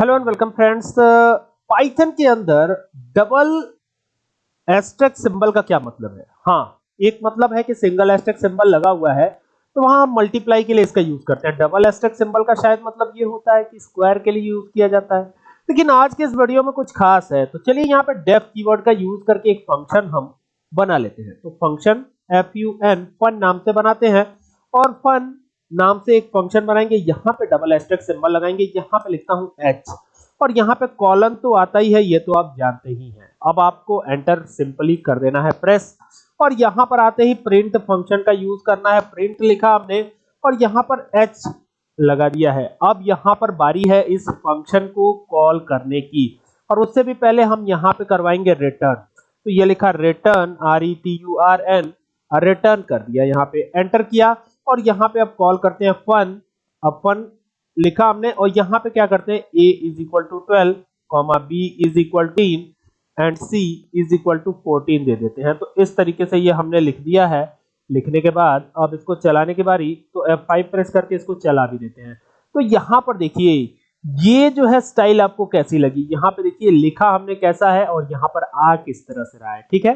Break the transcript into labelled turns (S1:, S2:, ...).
S1: Hello and welcome friends Python के अंदर double asterisk symbol का क्या मतलब है? हाँ एक मतलब है कि सिंगल एस्टेक सिंबल लगा हुआ है तो वहाँ मल्टीप्लाई के लिए इसका यूज़ करते हैं। डबल एस्टेक सिंबल का शायद मतलब ये होता है कि स्क्वायर के लिए यूज़ किया जाता है। लेकिन आज के इस वीडियो में कुछ खास है तो चलिए यहाँ पे डेफ कीवर्ड का यूज़ करके एक फ़ंक्शन हम बना लेते हैं। तो function F U N fun नाम से बनाते हैं और फन नाम से एक फ़ंक्शन बनाएँगे, यहाँ पे डबल एस्टेक सिंबल लगाएँगे, यहाँ पे लिखता हूँ एच और यहाँ पे कॉलन तो आता ही है, ये तो आप जानते ही हैं। अब आपको एंटर सिंपली कर देना है प्रेस और यहाँ पर आते ही प्रिंट फ़ंक्शन का यूज़ करना है प्रिंट लिखा हमने। और यहाँ पर एच लगा दिया है। अब यहाँ पर बारी है इस फ़ंक्शन को कॉल करने की। और उससे भी पहले हम यहाँ पे करवाएँगे रिटर्न तो ये लिखा return R E T U R N return कर दिया यहाँ पे। एंटर किया। और यहाँ पे अब कॉल करते हैं फन अब फन लिखा हमने और यहाँ पे क्या करते हैं? A is equal to twelve comma B is equal teen and c is equal to fourteen दे देते हैं। तो इस तरीके से ये हमने लिख दिया है। लिखने के बाद, अब इसको चलाने की बारी तो F5 प्रेस करके इसको चला भी देते हैं। तो यहाँ पर देखिए, ये जो है स्टाइल आपको कैसी लगी? यहाँ पे देखिए, लिखा हमने कैसा है और यहाँ पर आ किस तरह से रहा है, ठीक है?